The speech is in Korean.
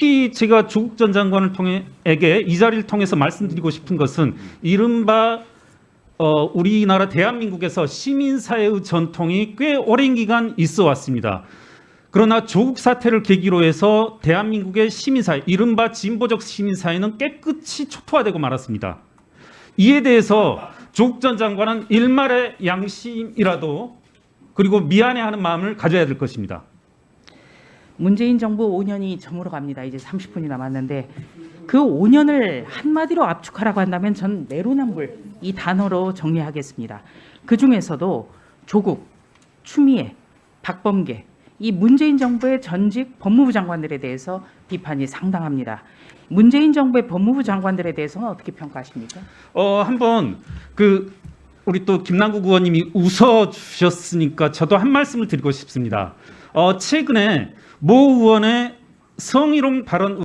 특히 제가 조국 전 장관을 통해에게 이 자리를 통해서 말씀드리고 싶은 것은 이른바 어, 우리나라 대한민국에서 시민사회의 전통이 꽤 오랜 기간 있어 왔습니다. 그러나 조국 사태를 계기로 해서 대한민국의 시민사회, 이른바 진보적 시민사회는 깨끗이 초토화되고 말았습니다. 이에 대해서 조국 전 장관은 일말의 양심이라도 그리고 미안해하는 마음을 가져야 될 것입니다. 문재인 정부 5년이 저물어 갑니다. 이제 30분이 남았는데 그 5년을 한마디로 압축하라고 한다면 전 내로남불 이 단어로 정리하겠습니다. 그 중에서도 조국, 추미애, 박범계 이 문재인 정부의 전직 법무부 장관들에 대해서 비판이 상당합니다. 문재인 정부의 법무부 장관들에 대해서는 어떻게 평가하십니까? 어, 한번 그 우리 또 김남국 의원님이 웃어 주셨으니까 저도 한 말씀을 드리고 싶습니다. 어, 최근에 모 의원의 성희롱 발언